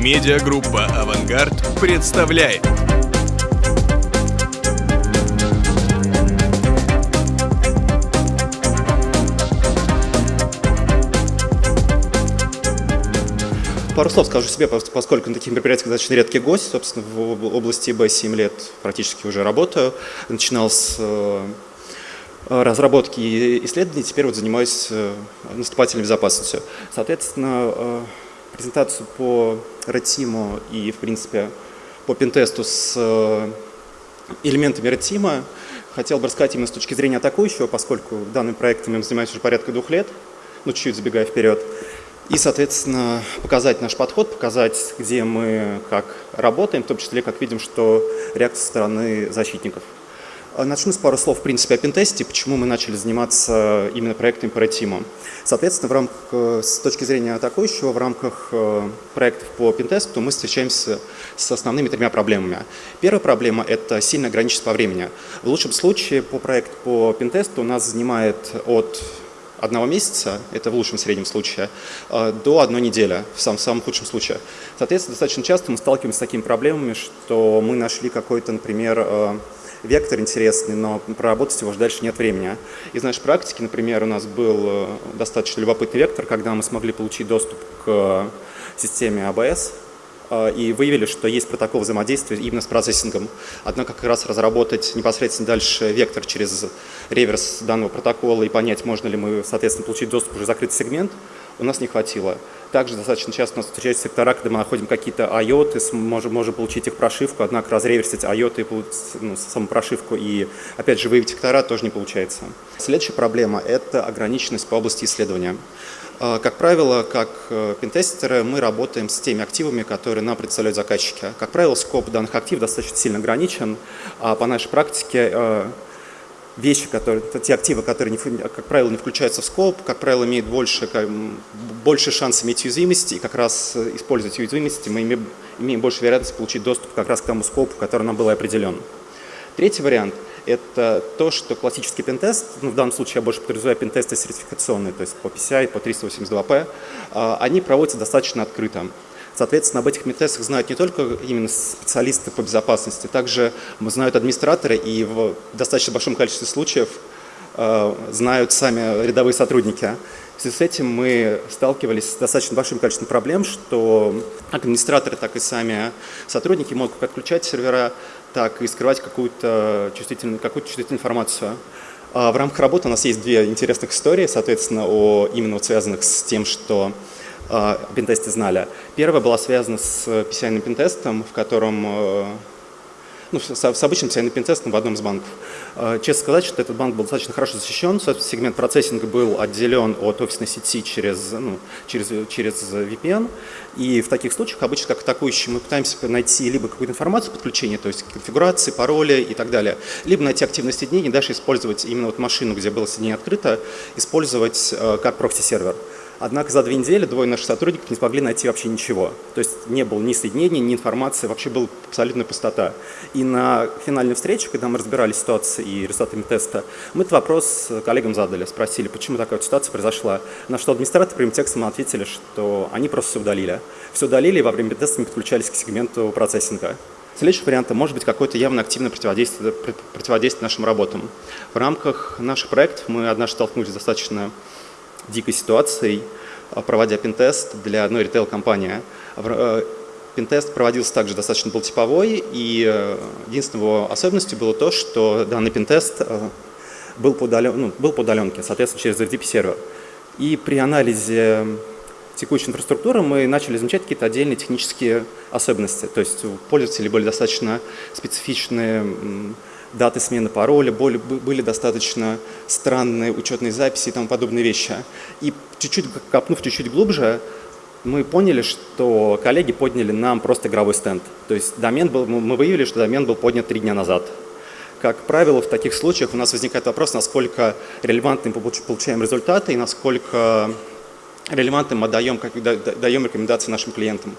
Медиагруппа «Авангард» представляет. Пару слов скажу себе, поскольку на таких мероприятиях достаточно редкий гость. Собственно, в области ИБ 7 лет практически уже работаю. Начинал с э, разработки и исследований, теперь вот занимаюсь э, наступательной безопасностью. Соответственно, э, презентацию по Red и, в принципе, по пентесту с элементами Red хотел бы рассказать именно с точки зрения атакующего, поскольку данным проектом я занимаюсь уже порядка двух лет, ну, чуть-чуть забегая вперед. И, соответственно, показать наш подход, показать, где мы как работаем, в том числе, как видим, что реакция стороны защитников. А, начну с пару слов, в принципе, о пентесте, почему мы начали заниматься именно проектами по Red Соответственно, в рамках, э, с точки зрения атакующего, в рамках э, проектов по пентесту мы встречаемся с основными тремя проблемами. Первая проблема – это сильно ограниченность по времени. В лучшем случае по проекту по пентесту у нас занимает от одного месяца, это в лучшем среднем случае, э, до одной недели, в самом, самом худшем случае. Соответственно, достаточно часто мы сталкиваемся с такими проблемами, что мы нашли какой-то, например, э, вектор интересный, но проработать его уже дальше нет времени. Из нашей практики, например, у нас был э, достаточно любопытный вектор, когда мы смогли получить доступ к системе ABS, Э, и выявили, что есть протокол взаимодействия именно с процессингом. Однако как раз разработать непосредственно дальше вектор через реверс данного протокола и понять, можно ли мы, соответственно, получить доступ уже в закрытый сегмент, у нас не хватило. Также достаточно часто у нас встречаются сектора, когда мы находим какие-то IOT, можем, можем получить их прошивку, однако разреверсить IOT и ну, саму прошивку и, опять же, выявить сектора тоже не получается. Следующая проблема – это ограниченность по области исследования. А, как правило, как э, пентестеры мы работаем с теми активами, которые нам представляют заказчики. Как правило, скоп данных активов достаточно сильно ограничен, а по нашей практике э, вещи, которые, те активы, которые, как правило, не включаются в скоп, как правило, имеют больше, больше шанс иметь уязвимости, и как раз э, использовать уязвимости мы имеем, имеем больше вероятность получить доступ как раз к тому скопу, который нам был определен. Третий вариант – это то, что классический пентест, ну, в данном случае я больше подразумеваю пентесты сертификационные, то есть по PCI, по 382P, а, они проводятся достаточно открыто. Соответственно, об этих пентестах знают не только именно специалисты по безопасности, также знают администраторы и в достаточно большом количестве случаев а, знают сами рядовые сотрудники. В связи с этим мы сталкивались с достаточно большим количеством проблем, что как администраторы, так и сами сотрудники могут отключать сервера, так и скрывать какую-то чувствительную, какую чувствительную информацию. А в рамках работы у нас есть две интересных истории, соответственно, о, именно связанных с тем, что о пентесте знали. Первая была связана с PCI пентестом, в котором э, ну, с, обычным CNP пентестом в одном из банков. А, честно сказать, что этот банк был достаточно хорошо защищен, сегмент процессинга был отделен от офисной сети через, ну, через, через VPN, и в таких случаях обычно как атакующий мы пытаемся найти либо какую-то информацию подключения, то есть конфигурации, пароли и так далее, либо найти активное соединение, дальше использовать именно вот машину, где было соединение открыто, использовать э, как прокси-сервер. Однако за две недели двое наших сотрудников не смогли найти вообще ничего. То есть не было ни соединений, ни информации, вообще была абсолютная пустота. И на финальной встрече, когда мы разбирали ситуацию и результатами теста, мы этот вопрос коллегам задали, спросили, почему такая ситуация произошла. На что администраторы прямым текстом ответили, что они просто все удалили. Все удалили и во время теста не подключались к сегменту процессинга. Следующий вариант – может быть какое-то явно активное противодействие, противодействие нашим работам. В рамках наших проектов мы однажды столкнулись с достаточно дикой ситуацией, а, проводя пентест для одной ритейл-компании. Э, пентест проводился также достаточно был типовой, и э, единственной его особенностью было то, что данный пентест э, был по, удален, ну, был по удаленке, соответственно, через FTP-сервер. И при анализе текущей инфраструктуры мы начали замечать какие-то отдельные технические особенности. То есть у пользователей были достаточно специфичные даты смены пароля, были достаточно странные учетные записи и тому подобные вещи. И чуть-чуть копнув чуть-чуть глубже, мы поняли, что коллеги подняли нам просто игровой стенд. То есть домен был, мы выявили, что домен был поднят три дня назад. Как правило, в таких случаях у нас возникает вопрос, насколько релевантны получаем результаты и насколько релевантным мы даем, даем рекомендации нашим клиентам.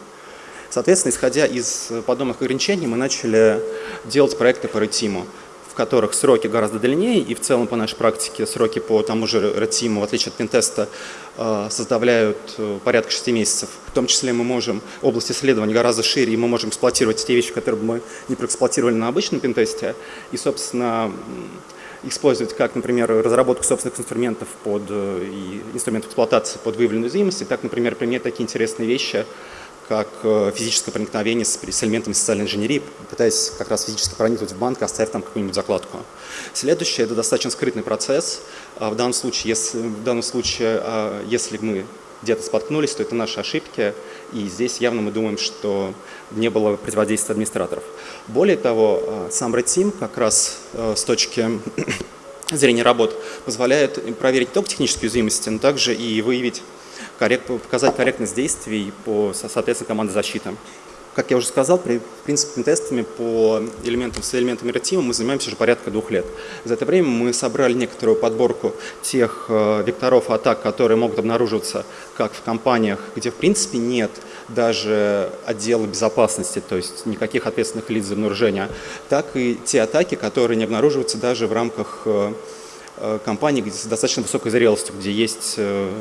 Соответственно, исходя из подобных ограничений, мы начали делать проекты по ретиму. в которых сроки гораздо длиннее, и в целом по нашей практике сроки по тому же Team, в отличие от пентеста, э, составляют э, порядка 6 месяцев. В том числе мы можем, область исследования гораздо шире, и мы можем эксплуатировать те вещи, которые мы не проэксплуатировали на обычном пентесте, и, собственно, использовать как, например, разработку собственных инструментов под, и инструментов эксплуатации под выявленную и так, например, применять такие интересные вещи, как э, физическое проникновение с, с элементами социальной инженерии, пытаясь как раз физически проникнуть в банк, оставив там какую-нибудь закладку. Следующее – это достаточно скрытный процесс. А в данном случае, если, в данном случае, а, если мы где-то споткнулись, то это наши ошибки, и здесь явно мы думаем, что не было противодействия администраторов. Более того, а, сам Red Team как раз э, с точки зрения работ позволяет проверить не только технические уязвимости, но также и выявить коррект, показать корректность действий по, соответственно, команде защиты. Как я уже сказал, при, в принципе, тестами по элементам с элементами ретима мы занимаемся уже порядка двух лет. За это время мы собрали некоторую подборку тех э, векторов атак, которые могут обнаруживаться как в компаниях, где в принципе нет даже отдела безопасности, то есть никаких ответственных лиц за обнаружение, так и те атаки, которые не обнаруживаются даже в рамках э, э, компаний с достаточно высокой зрелостью, где есть э,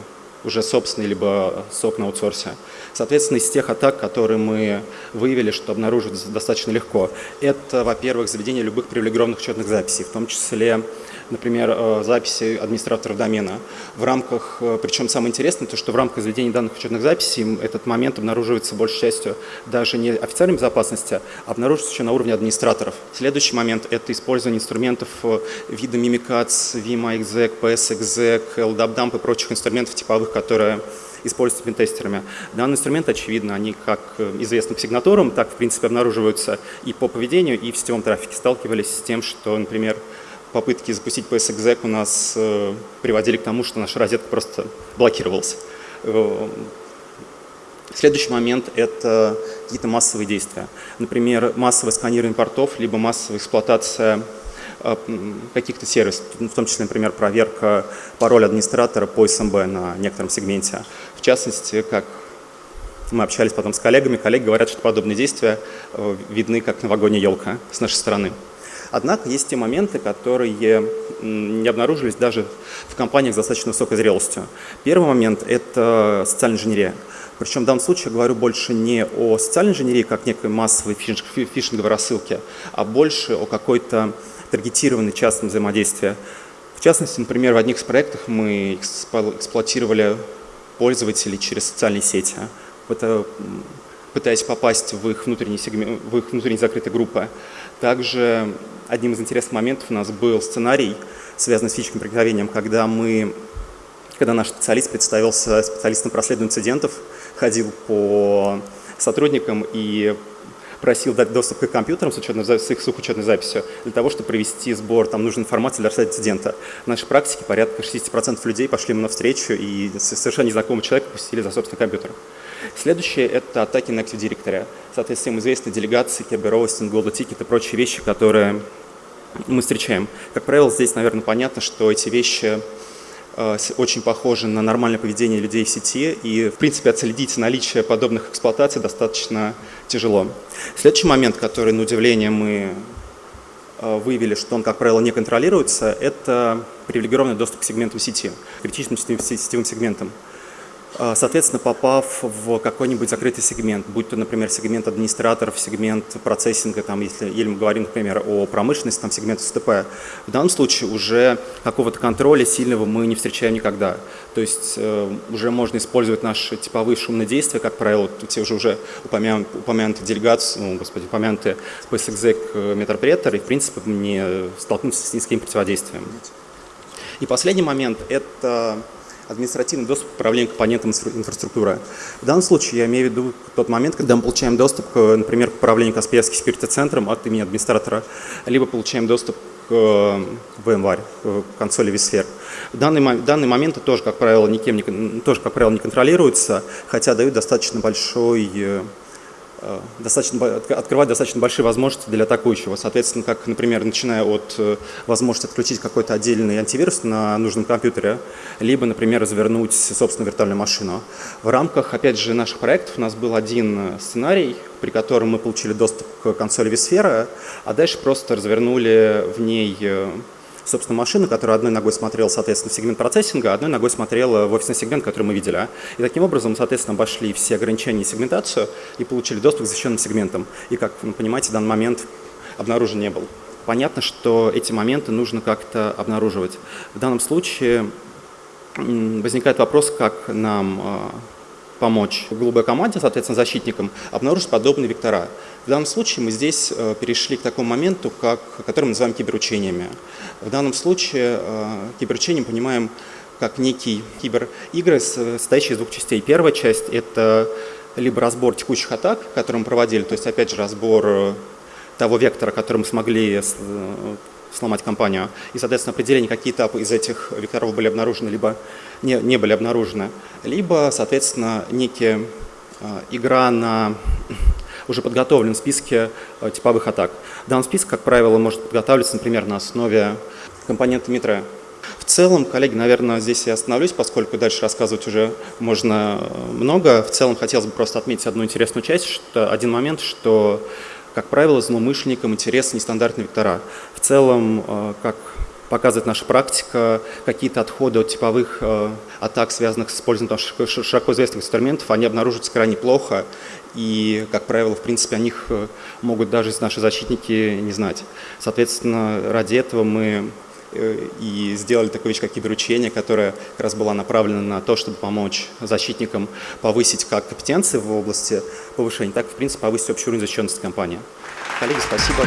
уже собственный, либо сок на аутсорсе. Соответственно, из тех атак, которые мы выявили, что обнаружить достаточно легко, это, во-первых, заведение любых привилегированных учетных записей, в том числе например, э, записи администраторов домена. В рамках, э, причем самое интересное, то, что в рамках заведения данных учетных записей этот момент обнаруживается большей частью даже не официальной безопасности, а обнаруживается еще на уровне администраторов. Следующий момент – это использование инструментов э, вида Mimicax, Vima exec, PS exec, LDAP-dump и прочих инструментов типовых, которые используются пентестерами. Данные инструменты, очевидно, они как известны по сигнатурам, так, в принципе, обнаруживаются и по поведению, и в сетевом трафике. Сталкивались с тем, что, например, попытки запустить PSExec у нас э, приводили к тому, что наша розетка просто блокировалась. Э, следующий момент – это какие-то массовые действия. Например, массовое сканирование портов, либо массовая эксплуатация э, каких-то сервисов, в том числе, например, проверка пароля администратора по SMB на некотором сегменте. В частности, как мы общались потом с коллегами, коллеги говорят, что подобные действия видны как новогодняя елка с нашей стороны. Однако есть те моменты, которые не обнаружились даже в компаниях с достаточно высокой зрелостью. Первый момент – это социальная инженерия. Причем в данном случае я говорю больше не о социальной инженерии, как некой массовой фишинговой рассылке, а больше о какой-то таргетированной частном взаимодействии. В частности, например, в одних из проектов мы эксплуатировали пользователей через социальные сети, пытаясь попасть в их внутренние, сегмент, в их внутренние закрытые группы. Также одним из интересных моментов у нас был сценарий, связанный с физическим проникновением, когда мы, когда наш специалист представился специалистом по инцидентов, ходил по сотрудникам и просил дать доступ к компьютерам с, учетной, с их сухоучетной записью для того, чтобы провести сбор там нужной информации для расследования инцидента. В нашей практике порядка 60% людей пошли ему навстречу и совершенно незнакомого человека пустили за собственный компьютер. Следующее – это атаки на Active Directory. Соответственно, им известны делегации, кеберостинг, Golden Ticket и прочие вещи, которые мы встречаем. Как правило, здесь, наверное, понятно, что эти вещи очень похожи на нормальное поведение людей в сети, и, в принципе, отследить наличие подобных эксплуатаций достаточно тяжело. Следующий момент, который, на удивление, мы э, выявили, что он, как правило, не контролируется, это привилегированный доступ к сегментам сети, критичным сетевым сегментам. А, соответственно, попав в какой-нибудь закрытый сегмент, будь то, например, сегмент администраторов, сегмент процессинга, там, если, или мы говорим, например, о промышленности, там, сегмент СТП, в данном случае уже какого-то контроля сильного мы не встречаем никогда. То есть э, уже можно использовать наши типовые шумные действия, как правило, те уже, уже упомян, упомянутые делегации, ну, господи, упомянутые PSExec э, метапретор, и, в принципе, не столкнуться с низким противодействием. И последний момент – это административный доступ к управлению компонентом инфраструктуры. В данном случае я имею в виду тот момент, когда мы получаем доступ, например, к управлению Каспийским секьюрити-центром от имени администратора, либо получаем доступ к VMware, к консоли vSphere. Данные, данные моменты тоже, как правило, никем не, тоже, как правило, не контролируются, хотя дают достаточно большой Э, достаточно, открывать достаточно большие возможности для атакующего. Соответственно, как, например, начиная от э, возможности отключить какой-то отдельный антивирус на нужном компьютере, либо, например, развернуть собственную виртуальную машину. В рамках, опять же, наших проектов у нас был один сценарий, при котором мы получили доступ к консоли Висфера, а дальше просто развернули в ней э, собственно, машину, которая одной ногой смотрела, соответственно, в сегмент процессинга, а одной ногой смотрела в офисный сегмент, который мы видели. И таким образом, соответственно, обошли все ограничения и сегментацию и получили доступ к защищенным сегментам. И, как вы понимаете, в данный момент обнаружен не был. Понятно, что эти моменты нужно как-то обнаруживать. В данном случае возникает вопрос, как нам а, помочь голубой команде, соответственно, защитникам, обнаружить подобные вектора. В данном случае мы здесь э, перешли к такому моменту, как, который мы называем киберучениями. В данном случае э, киберучением понимаем как некий киберигры, состоящий из двух частей. Первая часть – это либо разбор текущих атак, которые мы проводили, то есть, опять же, разбор э, того вектора, который мы смогли сломать компанию. И, соответственно, определение, какие этапы из этих векторов были обнаружены, либо не, не были обнаружены. Либо, соответственно, некая э, игра на уже подготовленном списке э, типовых атак. Данный список, как правило, может подготавливаться, например, на основе компонента Mitre. В целом, коллеги, наверное, здесь я остановлюсь, поскольку дальше рассказывать уже можно э, много. В целом, хотелось бы просто отметить одну интересную часть, что один момент, что как правило, злоумышленникам интересны нестандартные вектора. В целом, э, как показывает наша практика, какие-то отходы от типовых э, атак, связанных с использованием широко известных инструментов, они обнаруживаются крайне плохо, и, как правило, в принципе, о них э, могут даже наши защитники не знать. Соответственно, ради этого мы Э, и сделали такую вещь, как киберучение, которая как раз была направлена на то, чтобы помочь защитникам повысить как компетенции в области повышения, так в принципе, повысить общий уровень защищенности компании. Коллеги, спасибо.